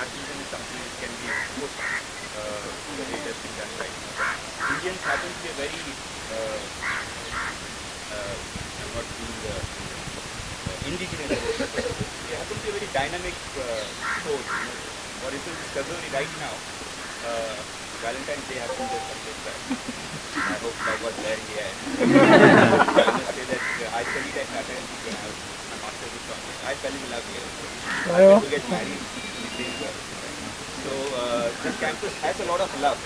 nationalism is something that can be put uh, to the way it has been done right now. But Indians happen to be a very, uh, uh, I'm not being uh, uh, indigenous, they happen to be a very dynamic uh, source. You know. For instance, in February right now, uh, Valentine's Day happened just some days back. I hope I was there in the end. I must say that uh, I studied at Tata and when I was my master's in. I fell in love here. I to get married in. So uh, this campus has a lot of love.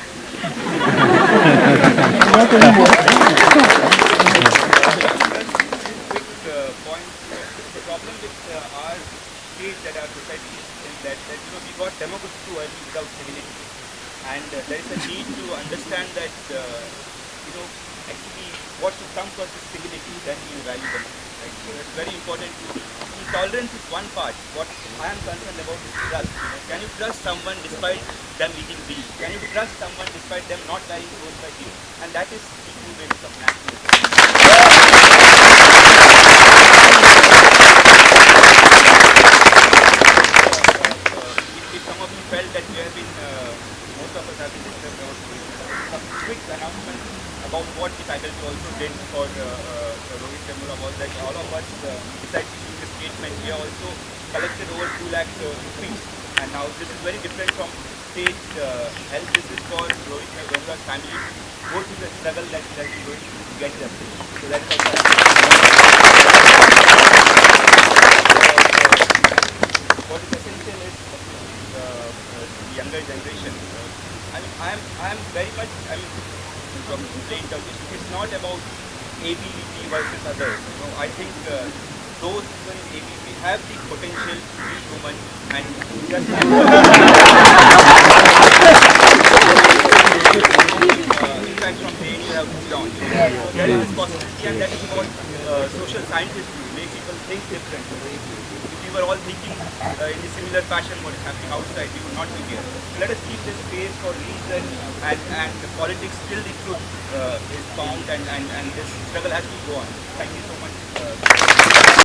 quick uh, point. The problem with uh, our state that our society is, is that, that you know we got democracy too early without civility, and uh, there is a need to understand that uh, you know actually what should come first is civility, then you value democracy. Right? So it's very important to tolerance is one part. What I am concerned about is trust. Can you trust someone despite them eating beef? Can you trust someone despite them not wearing clothes like you? And that is the way of nationalism. some of you felt that we have been, uh, most of us have been disturbed about some announcement about what the faculty also did for uh, uh, Rohit Vemula was that all of us, uh, besides a we also collected over 2 lakh uh, rupees. And now this is very different from state uh, help. This is for Rohit Vemula's family to go through the struggle that has been going to get justice. So that is also what is essential is uh, uh, the younger generation. Uh, I am I am very much I mean from. It's not about ABVP versus others. You know, I think uh, those people in have the potential to be human and just uh, in fact from the you have moved there is this possibility and that is what uh, social scientists do, make people think differently. If we were all thinking uh, in a similar fashion what is happening outside, we would not be here. So let us keep this space for reason and, and the politics till the truth uh, is found and, and, and this struggle has to go on. Thank you so much.